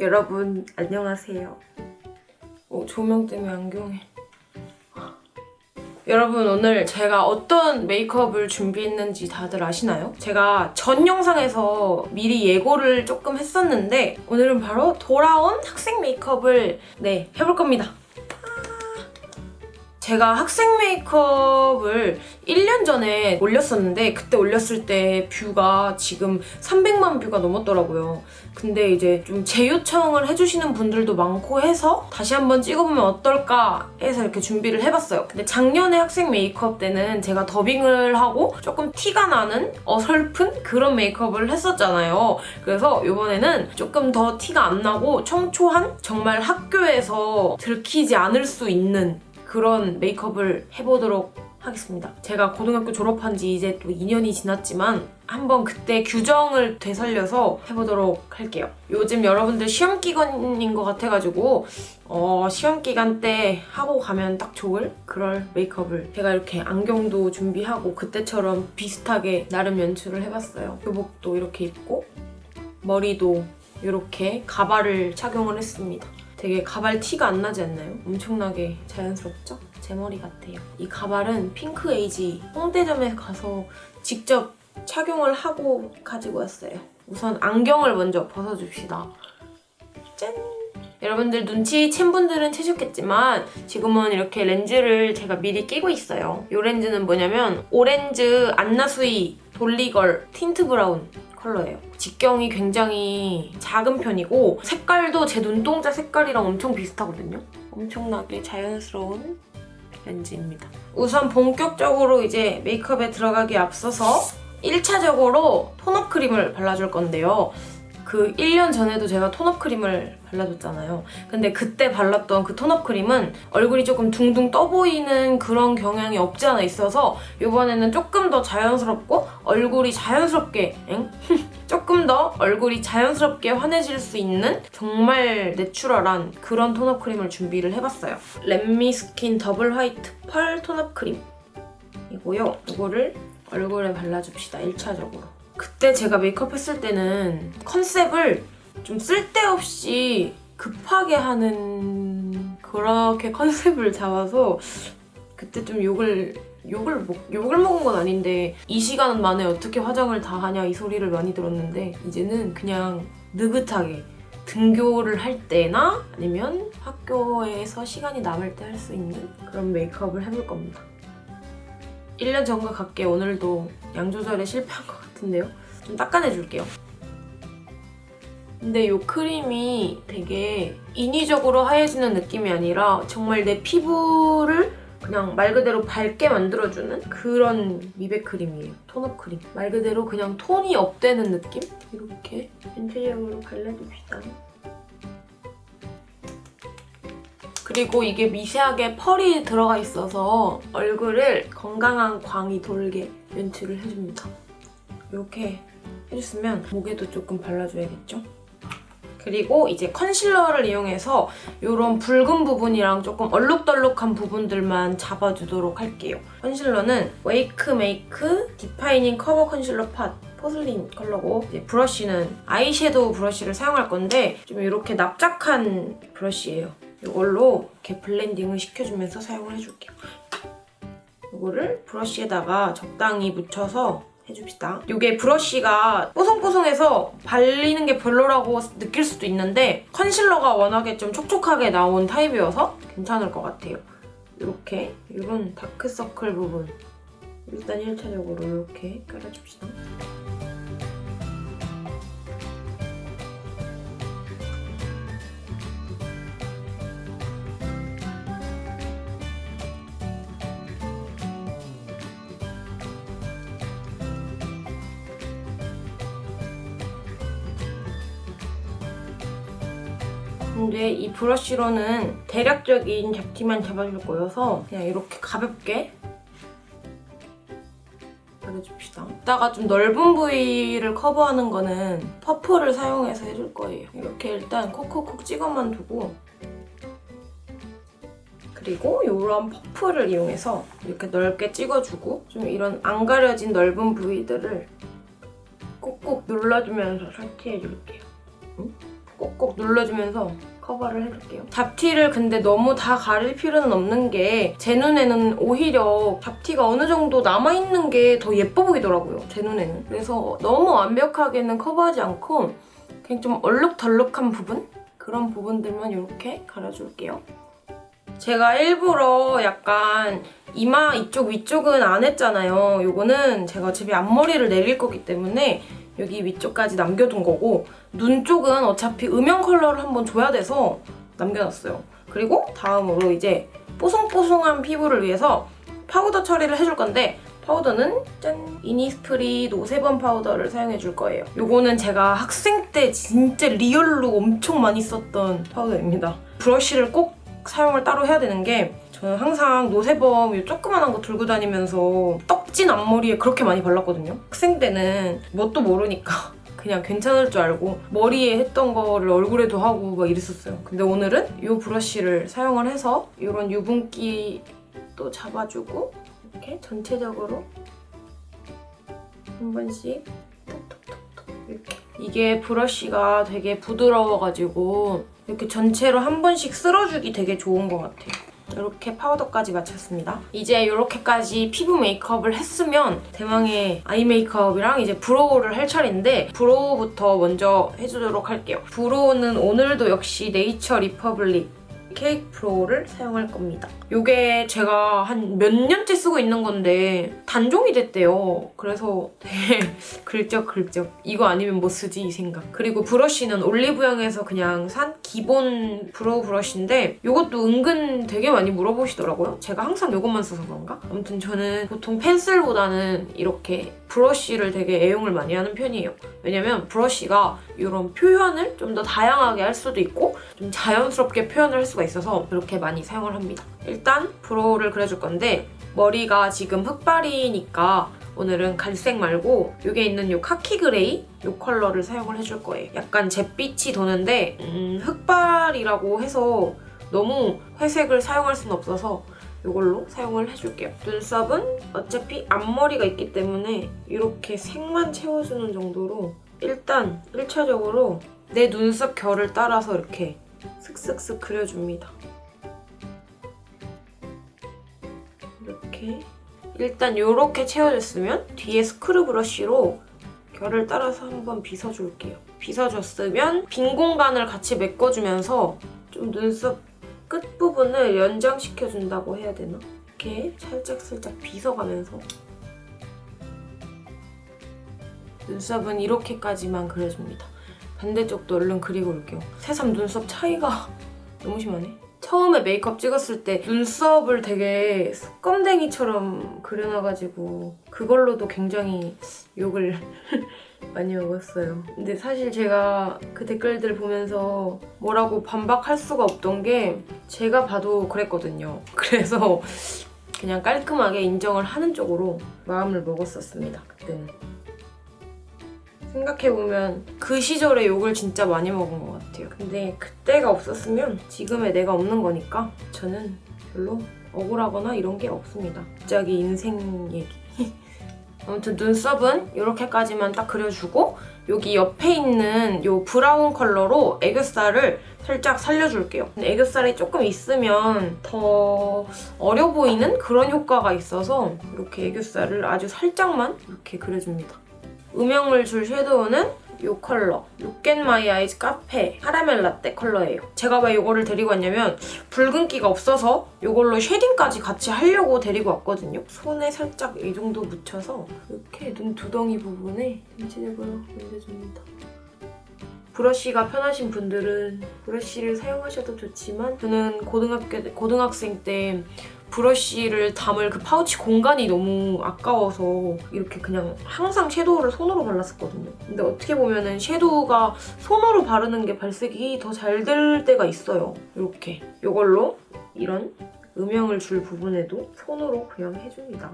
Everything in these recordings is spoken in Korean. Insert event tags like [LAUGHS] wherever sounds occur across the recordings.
여러분 안녕하세요. 어, 조명 때문에 안경에. 여러분 오늘 제가 어떤 메이크업을 준비했는지 다들 아시나요? 제가 전 영상에서 미리 예고를 조금 했었는데 오늘은 바로 돌아온 학생 메이크업을 네 해볼 겁니다. 제가 학생 메이크업을 1년 전에 올렸었는데 그때 올렸을 때 뷰가 지금 300만 뷰가 넘었더라고요. 근데 이제 좀 재요청을 해주시는 분들도 많고 해서 다시 한번 찍어보면 어떨까 해서 이렇게 준비를 해봤어요. 근데 작년에 학생 메이크업 때는 제가 더빙을 하고 조금 티가 나는 어설픈 그런 메이크업을 했었잖아요. 그래서 이번에는 조금 더 티가 안 나고 청초한 정말 학교에서 들키지 않을 수 있는 그런 메이크업을 해보도록 하겠습니다. 제가 고등학교 졸업한 지 이제 또 2년이 지났지만 한번 그때 규정을 되살려서 해보도록 할게요. 요즘 여러분들 시험 기간인 것 같아가지고 어, 시험 기간 때 하고 가면 딱 좋을 그럴 메이크업을 제가 이렇게 안경도 준비하고 그때처럼 비슷하게 나름 연출을 해봤어요. 교복도 이렇게 입고 머리도 이렇게 가발을 착용을 했습니다. 되게 가발 티가 안 나지 않나요? 엄청나게 자연스럽죠? 제 머리 같아요. 이 가발은 핑크에이지 홍대점에 가서 직접 착용을 하고 가지고 왔어요. 우선 안경을 먼저 벗어줍시다. 짠! 여러분들 눈치챈 분들은 채셨겠지만 지금은 이렇게 렌즈를 제가 미리 끼고 있어요. 이 렌즈는 뭐냐면 오렌즈 안나수이 돌리걸 틴트 브라운 컬러예요. 직경이 굉장히 작은 편이고 색깔도 제 눈동자 색깔이랑 엄청 비슷하거든요. 엄청나게 자연스러운 렌즈입니다. 우선 본격적으로 이제 메이크업에 들어가기 앞서서 1차적으로 tone up 크림을 발라줄 건데요. 그 1년 전에도 제가 tone up 크림을 발라줬잖아요. 근데 그때 발랐던 그 tone up 크림은 얼굴이 조금 둥둥 떠 보이는 그런 경향이 없지 않아 있어서 이번에는 조금 더 자연스럽고 얼굴이 자연스럽게 엥? [LAUGHS] 조금 더 얼굴이 자연스럽게 환해질 수 있는 정말 내추럴한 그런 tone up 크림을 준비를 해봤어요. 렛미스킨 더블 화이트 펄 tone up 크림 이고요. 이거를 얼굴에 발라줍시다, 1차적으로. 그때 제가 메이크업 했을 때는 컨셉을 좀 쓸데없이 급하게 하는 그렇게 컨셉을 잡아서 그때 좀 욕을 욕을 먹, 욕을 먹은 건 아닌데 이 시간 만에 어떻게 화장을 다 하냐 이 소리를 많이 들었는데 이제는 그냥 느긋하게 등교를 할 때나 아니면 학교에서 시간이 남을 때 할 수 있는 그런 메이크업을 해볼 겁니다. 1년 전과 같게 오늘도 양 조절에 실패한 것 같은데요. 좀 닦아내줄게요. 근데 이 크림이 되게 인위적으로 하얘지는 느낌이 아니라 정말 내 피부를 그냥 말 그대로 밝게 만들어주는 그런 미백 크림이에요. 톤업 크림. 말 그대로 그냥 톤이 업되는 느낌? 이렇게 전체적으로 발라줍시다. 그리고 이게 미세하게 펄이 들어가 있어서 얼굴을 건강한 광이 돌게 연출을 해줍니다. 이렇게 해줬으면 목에도 조금 발라줘야겠죠? 그리고 이제 컨실러를 이용해서 이런 붉은 부분이랑 조금 얼룩덜룩한 부분들만 잡아주도록 할게요. 컨실러는 웨이크 메이크 defining cover 컨실러 pot porcelain 컬러고 브러쉬는 아이섀도우 브러쉬를 사용할 건데 좀 이렇게 납작한 브러쉬예요. 이걸로 이렇게 블렌딩을 시켜주면서 사용을 해줄게요. 이거를 브러쉬에다가 적당히 묻혀서 해줍시다. 이게 브러쉬가 뽀송뽀송해서 발리는 게 별로라고 느낄 수도 있는데 컨실러가 워낙에 좀 촉촉하게 나온 타입이어서 괜찮을 것 같아요. 이렇게 이런 다크서클 부분 일단 1차적으로 이렇게 깔아줍시다. 근데 이 브러쉬로는 대략적인 잡티만 잡아줄 거여서 그냥 이렇게 가볍게 발라줍시다. 이따가 좀 넓은 부위를 커버하는 거는 퍼프를 사용해서 해줄 거예요. 이렇게 일단 콕콕콕 찍어만 두고 그리고 이런 퍼프를 이용해서 이렇게 넓게 찍어주고 좀 이런 안 가려진 넓은 부위들을 꾹꾹 눌러주면서 설치해줄게요. 응? 꼭꼭 눌러주면서 커버를 해줄게요. 잡티를 근데 너무 다 가릴 필요는 없는 게 제 눈에는 오히려 잡티가 어느 정도 남아있는 게 더 예뻐 보이더라고요. 제 눈에는. 그래서 너무 완벽하게는 커버하지 않고 그냥 좀 얼룩덜룩한 부분? 그런 부분들만 이렇게 가려줄게요. 제가 일부러 약간 이마 이쪽 위쪽은 안 했잖아요. 요거는 제가 어차피 앞머리를 내릴 거기 때문에 여기 위쪽까지 남겨둔 거고 눈 쪽은 어차피 음영 컬러를 한번 줘야 돼서 남겨놨어요. 그리고 다음으로 이제 뽀송뽀송한 피부를 위해서 파우더 처리를 해줄 건데 파우더는 짠! 이니스프리 노세범 파우더를 사용해줄 거예요. 요거는 제가 학생 때 진짜 real로 엄청 많이 썼던 파우더입니다. 브러쉬를 꼭 사용을 따로 해야 되는 게 저는 항상 노세범 이 조그만한 거 들고 다니면서 떡진 앞머리에 그렇게 많이 발랐거든요. 학생 때는 뭣도 모르니까 [LAUGHS] 그냥 괜찮을 줄 알고 머리에 했던 거를 얼굴에도 하고 막 이랬었어요. 근데 오늘은 이 브러쉬를 사용을 해서 이런 유분기도 잡아주고 이렇게 전체적으로 한 번씩 톡톡톡톡 이렇게 이게 브러쉬가 되게 부드러워가지고 이렇게 전체로 한 번씩 쓸어주기 되게 좋은 것 같아요. 이렇게 파우더까지 마쳤습니다. 이제 이렇게까지 피부 메이크업을 했으면 대망의 아이 메이크업이랑 이제 brow를 할 차례인데 brow부터 먼저 해주도록 할게요. brow는 오늘도 역시 Nature Republic cake brow를 사용할 겁니다. 이게 제가 한 몇 년째 쓰고 있는 건데 단종이 됐대요. 그래서 되게 [LAUGHS] 긁적긁적 이거 아니면 뭐 쓰지 이 생각. 그리고 브러쉬는 올리브영에서 그냥 산 기본 brow 브러쉬인데 이것도 은근 되게 많이 물어보시더라고요. 제가 항상 이것만 써서 그런가? 아무튼 저는 보통 펜슬보다는 이렇게 브러쉬를 되게 애용을 많이 하는 편이에요. 왜냐면 브러쉬가 이런 표현을 좀 더 다양하게 할 수도 있고 좀 자연스럽게 표현을 할 수가 있어서 이렇게 많이 사용을 합니다. 일단 brow를 그려줄 건데 머리가 지금 흑발이니까 오늘은 갈색 말고 여기에 있는 이 khaki gray 이 컬러를 사용을 해줄 거예요. 약간 잿빛이 도는데 음, 흑발이라고 해서 너무 회색을 사용할 수는 없어서 이걸로 사용을 해줄게요. 눈썹은 어차피 앞머리가 있기 때문에 이렇게 색만 채워주는 정도로 일단 1차적으로 내 눈썹 결을 따라서 이렇게 슥슥슥 그려줍니다. 이렇게 일단 이렇게 채워졌으면 뒤에 스크류 브러쉬로 결을 따라서 한번 빗어줄게요. 빗어줬으면 빈 공간을 같이 메꿔주면서 좀 눈썹 끝부분을 연장시켜준다고 해야 되나? 이렇게 살짝살짝 빗어가면서 눈썹은 이렇게까지만 그려줍니다. 반대쪽도 얼른 그리고 올게요. 새삼 눈썹 차이가 [LAUGHS] 너무 심하네. 처음에 메이크업 찍었을 때 눈썹을 되게 껌댕이처럼 그려놔가지고 그걸로도 굉장히 욕을 많이 먹었어요. 근데 사실 제가 그 댓글들 보면서 뭐라고 반박할 수가 없던 게 제가 봐도 그랬거든요. [LAUGHS] 그래서 그냥 깔끔하게 인정을 하는 쪽으로 마음을 먹었었습니다. 그때는. 생각해보면 그 시절에 욕을 진짜 많이 먹은 것 같아요. 근데 그때가 없었으면 지금의 내가 없는 거니까 저는 별로 억울하거나 이런 게 없습니다. 갑자기 인생 얘기. [LAUGHS] 아무튼 눈썹은 이렇게까지만 딱 그려주고 여기 옆에 있는 이 브라운 컬러로 애교살을 살짝 살려줄게요. 애교살이 조금 있으면 더 어려 보이는 그런 효과가 있어서 이렇게 애교살을 아주 살짝만 이렇게 그려줍니다. 음영을 줄 섀도우는 이 컬러 my eyes 카페 카라멜 라떼 컬러예요. 제가 왜 이거를 데리고 왔냐면 붉은기가 없어서 이걸로 쉐딩까지 같이 하려고 데리고 왔거든요. 손에 살짝 이 정도 묻혀서 이렇게 눈 두덩이 부분에 전체적으로 올려줍니다. 브러쉬가 편하신 분들은 브러쉬를 사용하셔도 좋지만 저는 고등학교, 고등학생 때 브러쉬를 담을 그 파우치 공간이 너무 아까워서 이렇게 그냥 항상 섀도우를 손으로 발랐었거든요. 근데 어떻게 보면 은 섀도우가 손으로 바르는 게 발색이 더 잘 될 때가 있어요. 이렇게. 이걸로 이런 음영을 줄 부분에도 손으로 그냥 해줍니다.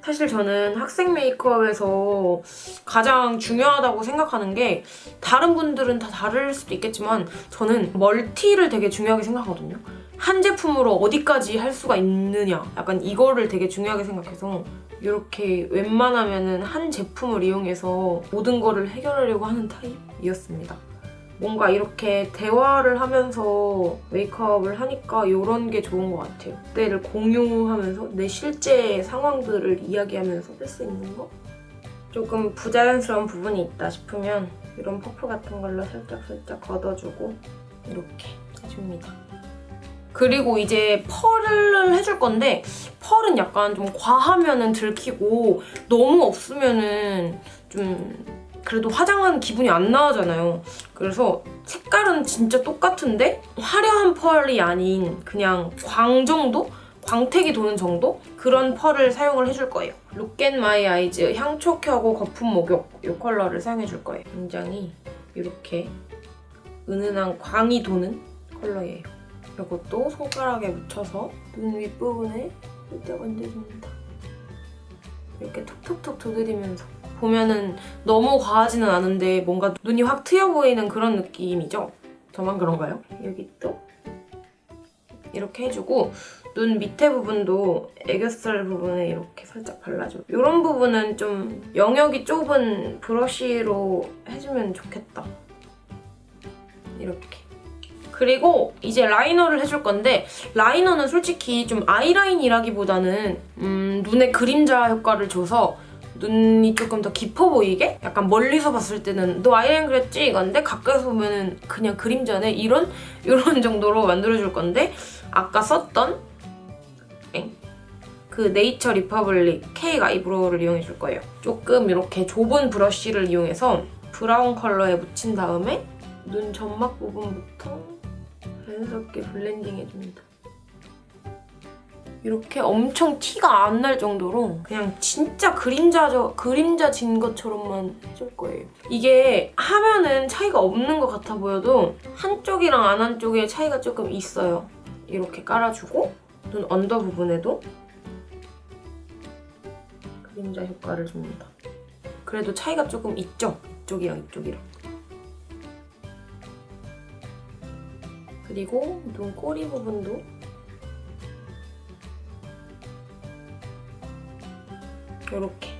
사실 저는 학생 메이크업에서 가장 중요하다고 생각하는 게 다른 분들은 다 다를 수도 있겠지만 저는 멀티를 되게 중요하게 생각하거든요. 한 제품으로 어디까지 할 수가 있느냐 약간 이거를 되게 중요하게 생각해서 이렇게 웬만하면 한 제품을 이용해서 모든 거를 해결하려고 하는 타입이었습니다. 뭔가 이렇게 대화를 하면서 메이크업을 하니까 이런 게 좋은 것 같아요. 그때를 공유하면서 내 실제 상황들을 이야기하면서 할수 있는 거? 조금 부자연스러운 부분이 있다 싶으면 이런 퍼프 같은 걸로 살짝살짝 걷어주고 이렇게 해줍니다. 그리고 이제 펄을 해줄 건데 펄은 약간 좀 과하면은 들키고 너무 없으면은 좀 그래도 화장한 기분이 안 나잖아요. 그래서 색깔은 진짜 똑같은데 화려한 펄이 아닌 그냥 광 정도? 광택이 도는 정도? 그런 펄을 사용을 해줄 거예요. Look At My Eyes 향초 켜고 거품 목욕 이 컬러를 사용해줄 거예요. 굉장히 이렇게 은은한 광이 도는 컬러예요. 이것도 손가락에 묻혀서 눈 윗부분에 살짝 얹어줍니다. 이렇게 톡톡톡 두드리면서 보면은 너무 과하지는 않은데 뭔가 눈이 확 트여 보이는 그런 느낌이죠? 저만 그런가요? 여기 또 이렇게 해주고 눈 밑에 부분도 애교살 부분에 이렇게 살짝 발라줘요. 이런 부분은 좀 영역이 좁은 브러쉬로 해주면 좋겠다. 이렇게. 그리고 이제 라이너를 해줄 건데 라이너는 솔직히 좀 아이라인이라기보다는 음, 눈에 그림자 효과를 줘서 눈이 조금 더 깊어 보이게? 약간 멀리서 봤을 때는 너 아이라인 그렸지? 이건데 가까이서 보면 은 그냥 그림자네? 이런? [LAUGHS] 이런 정도로 만들어줄 건데 아까 썼던 엥? 그 Nature Republic cake eyebrow를 이용해줄 거예요. 조금 이렇게 좁은 브러쉬를 이용해서 브라운 컬러에 묻힌 다음에 눈 점막 부분부터 자연스럽게 블렌딩 해줍니다. 이렇게 엄청 티가 안 날 정도로 그냥 진짜 그림자 그림자 진 것처럼만 해줄 거예요. 이게 하면은 차이가 없는 것 같아 보여도 한쪽이랑 안 한쪽에 차이가 조금 있어요. 이렇게 깔아주고 눈 언더 부분에도 그림자 효과를 줍니다. 그래도 차이가 조금 있죠? 이쪽이랑 이쪽이랑. 그리고 눈 꼬리 부분도 이렇게.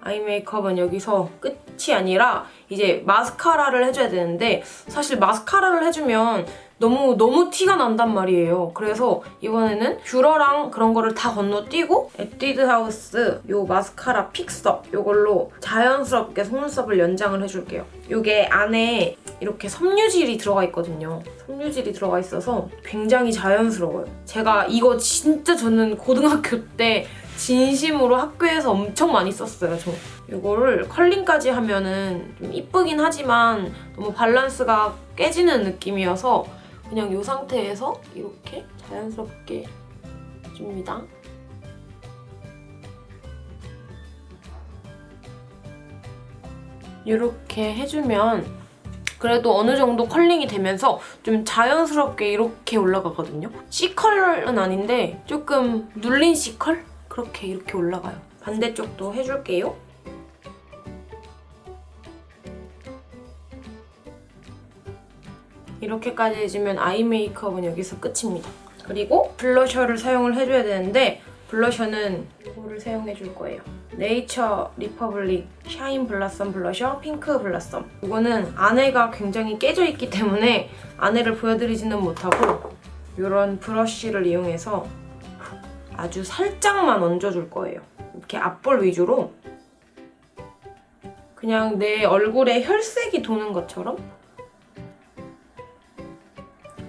아이 메이크업은 여기서 끝이 아니라 이제 마스카라를 해줘야 되는데 사실 마스카라를 해주면 너무 너무 티가 난단 말이에요. 그래서 이번에는 뷰러랑 그런 거를 다 건너뛰고 Etude House 요 마스카라 픽서 요걸로 자연스럽게 속눈썹을 연장을 해줄게요. 요게 안에 이렇게 섬유질이 들어가 있거든요. 섬유질이 들어가 있어서 굉장히 자연스러워요. 제가 이거 진짜 저는 고등학교 때 진심으로 학교에서 엄청 많이 썼어요, 저. 이거를 컬링까지 하면은 좀 이쁘긴 하지만 너무 밸런스가 깨지는 느낌이어서 그냥 이 상태에서 이렇게 자연스럽게 줍니다. 이렇게 해주면 그래도 어느 정도 컬링이 되면서 좀 자연스럽게 이렇게 올라가거든요. C컬은 아닌데 조금 눌린 C컬? 그렇게 이렇게 올라가요. 반대쪽도 해줄게요. 이렇게까지 해주면 아이 메이크업은 여기서 끝입니다. 그리고 블러셔를 사용을 해줘야 되는데 블러셔는 이거를 사용해 줄 거예요. Nature Republic Shine Blossom blusher pink blossom 이거는 안에가 굉장히 깨져 있기 때문에 안에를 보여드리지는 못하고 이런 브러쉬를 이용해서 아주 살짝만 얹어줄 거예요. 이렇게 앞볼 위주로 그냥 내 얼굴에 혈색이 도는 것처럼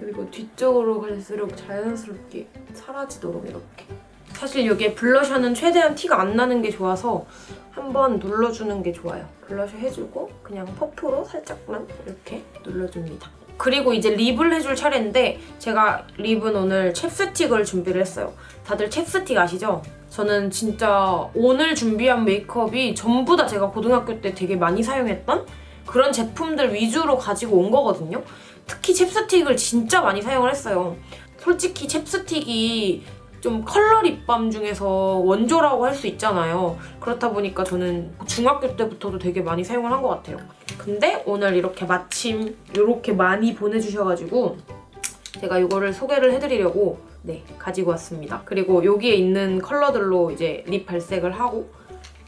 그리고 뒤쪽으로 갈수록 자연스럽게 사라지도록 이렇게 사실 이게 블러셔는 최대한 티가 안 나는 게 좋아서 한번 눌러주는 게 좋아요. 블러셔 해주고 그냥 퍼프로 살짝만 이렇게 눌러줍니다. 그리고 이제 립을 해줄 차례인데 제가 립은 오늘 챕스틱을 준비를 했어요. 다들 챕스틱 아시죠? 저는 진짜 오늘 준비한 메이크업이 전부 다 제가 고등학교 때 되게 많이 사용했던 그런 제품들 위주로 가지고 온 거거든요. 특히 챕스틱을 진짜 많이 사용을 했어요. 솔직히 챕스틱이 좀 컬러 립밤 중에서 원조라고 할 수 있잖아요. 그렇다 보니까 저는 중학교 때부터도 되게 많이 사용을 한 것 같아요. 근데 오늘 이렇게 마침 이렇게 많이 보내주셔가지고 제가 이거를 소개를 해드리려고 네 가지고 왔습니다. 그리고 여기에 있는 컬러들로 이제 립 발색을 하고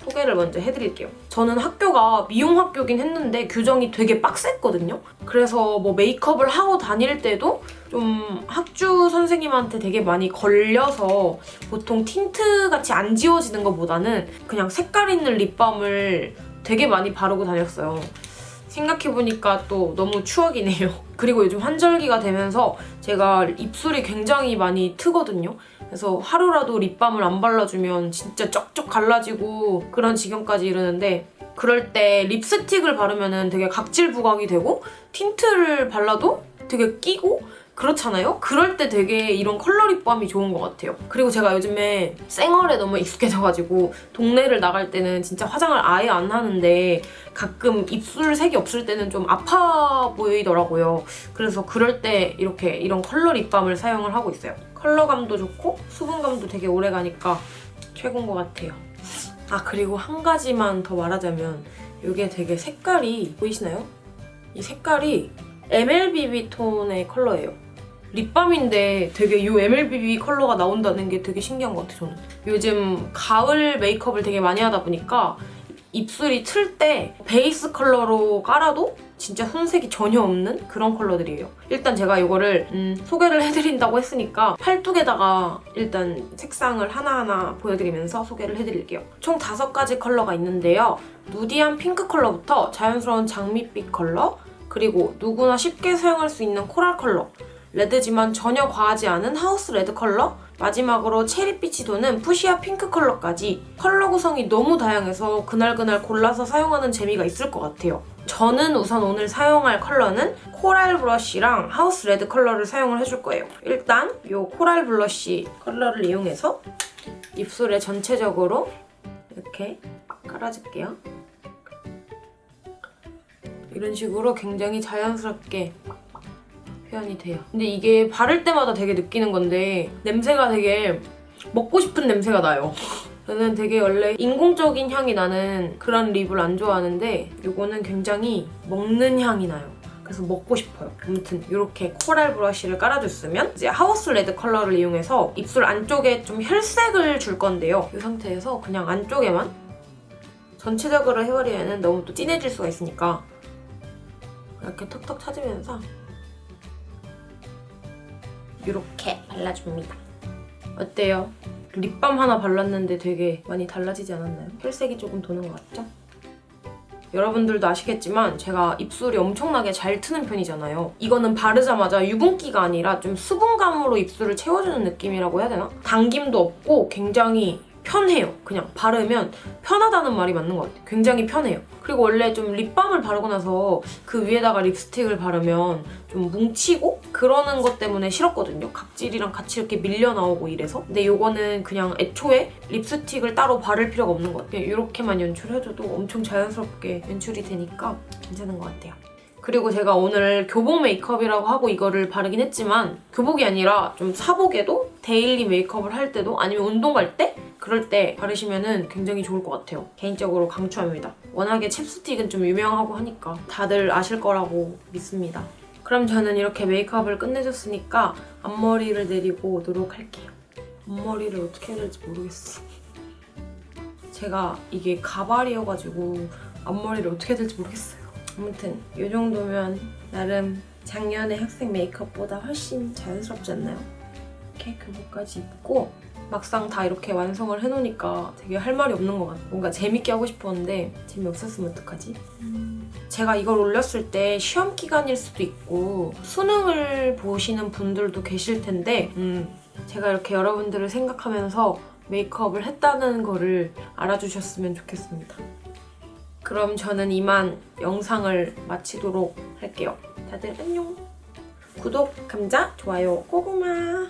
소개를 먼저 해드릴게요. 저는 학교가 미용 학교긴 했는데 규정이 되게 빡셌거든요. 그래서 뭐 메이크업을 하고 다닐 때도 좀 학주 선생님한테 되게 많이 걸려서 보통 틴트 같이 안 지워지는 것보다는 그냥 색깔 있는 립밤을 되게 많이 바르고 다녔어요. 생각해보니까 또 너무 추억이네요. [LAUGHS] 그리고 요즘 환절기가 되면서 제가 입술이 굉장히 많이 트거든요. 그래서 하루라도 립밤을 안 발라주면 진짜 쩍쩍 갈라지고 그런 지경까지 이르는데 그럴 때 립스틱을 바르면 되게 각질 부각이 되고 틴트를 발라도 되게 끼고 그렇잖아요? 그럴 때 되게 이런 컬러 립밤이 좋은 것 같아요. 그리고 제가 요즘에 생얼에 너무 익숙해져가지고 동네를 나갈 때는 진짜 화장을 아예 안 하는데 가끔 입술 색이 없을 때는 좀 아파 보이더라고요. 그래서 그럴 때 이렇게 이런 컬러 립밤을 사용을 하고 있어요. 컬러감도 좋고 수분감도 되게 오래 가니까 최고인 것 같아요. 아 그리고 한 가지만 더 말하자면 이게 되게 색깔이 보이시나요? 이 색깔이 MLBB 톤의 컬러예요. 립밤인데 되게 이 MLBB 컬러가 나온다는 게 되게 신기한 것 같아요, 저는. 요즘 가을 메이크업을 되게 많이 하다 보니까 입술이 틀 때 베이스 컬러로 깔아도 진짜 손색이 전혀 없는 그런 컬러들이에요. 일단 제가 이거를 음, 소개를 해드린다고 했으니까 팔뚝에다가 일단 색상을 하나하나 보여드리면서 소개를 해드릴게요. 총 다섯 가지 컬러가 있는데요. 누디한 핑크 컬러부터 자연스러운 장밋빛 컬러, 그리고 누구나 쉽게 사용할 수 있는 coral 컬러, 레드지만 전혀 과하지 않은 house red 컬러, 마지막으로 체리빛이 도는 fuchsia pink 컬러까지 컬러 구성이 너무 다양해서 그날그날 골라서 사용하는 재미가 있을 것 같아요. 저는 우선 오늘 사용할 컬러는 coral blush랑 house red 컬러를 사용을 해줄 거예요. 일단 이 coral blush 컬러를 이용해서 입술에 전체적으로 이렇게 깔아줄게요. 이런 식으로 굉장히 자연스럽게 표현이 돼요. 근데 이게 바를 때마다 되게 느끼는 건데 냄새가 되게 먹고 싶은 냄새가 나요. 저는 되게 원래 인공적인 향이 나는 그런 립을 안 좋아하는데 이거는 굉장히 먹는 향이 나요. 그래서 먹고 싶어요. 아무튼 이렇게 coral blush를 깔아줬으면 이제 house red 컬러를 이용해서 입술 안쪽에 좀 혈색을 줄 건데요. 이 상태에서 그냥 안쪽에만 전체적으로 해버리면 너무 또 진해질 수가 있으니까 이렇게 턱턱 찾으면서 이렇게 발라줍니다. 어때요? 립밤 하나 발랐는데 되게 많이 달라지지 않았나요? 혈색이 조금 도는 것 같죠? 여러분들도 아시겠지만 제가 입술이 엄청나게 잘 트는 편이잖아요. 이거는 바르자마자 유분기가 아니라 좀 수분감으로 입술을 채워주는 느낌이라고 해야 되나? 당김도 없고 굉장히 편해요. 그냥 바르면 편하다는 말이 맞는 것 같아요. 굉장히 편해요. 그리고 원래 좀 립밤을 바르고 나서 그 위에다가 립스틱을 바르면 좀 뭉치고 그러는 것 때문에 싫었거든요. 각질이랑 같이 이렇게 밀려 나오고 이래서. 근데 이거는 그냥 애초에 립스틱을 따로 바를 필요가 없는 것 같아요. 이렇게만 연출해줘도 엄청 자연스럽게 연출이 되니까 괜찮은 것 같아요. 그리고 제가 오늘 교복 메이크업이라고 하고 이거를 바르긴 했지만 교복이 아니라 좀 사복에도 daily 메이크업을 할 때도 아니면 운동 갈 때 그럴 때 바르시면 굉장히 좋을 것 같아요. 개인적으로 강추합니다. 워낙에 챕스틱은 좀 유명하고 하니까 다들 아실 거라고 믿습니다. 그럼 저는 이렇게 메이크업을 끝내줬으니까 앞머리를 내리고 오도록 할게요. 앞머리를 어떻게 해야 될지 모르겠어. 제가 이게 가발이어가지고 앞머리를 어떻게 해야 될지 모르겠어요. 아무튼 이 정도면 나름 작년의 학생 메이크업보다 훨씬 자연스럽지 않나요? 이렇게 교복까지 입고 막상 다 이렇게 완성을 해놓으니까 되게 할 말이 없는 것 같아요. 뭔가 재밌게 하고 싶었는데 재미없었으면 어떡하지? 제가 이걸 올렸을 때 시험 기간일 수도 있고 수능을 보시는 분들도 계실 텐데 음, 제가 이렇게 여러분들을 생각하면서 메이크업을 했다는 거를 알아주셨으면 좋겠습니다. 그럼 저는 이만 영상을 마치도록 할게요. 다들 안녕! 구독, 감자, 좋아요, 고구마!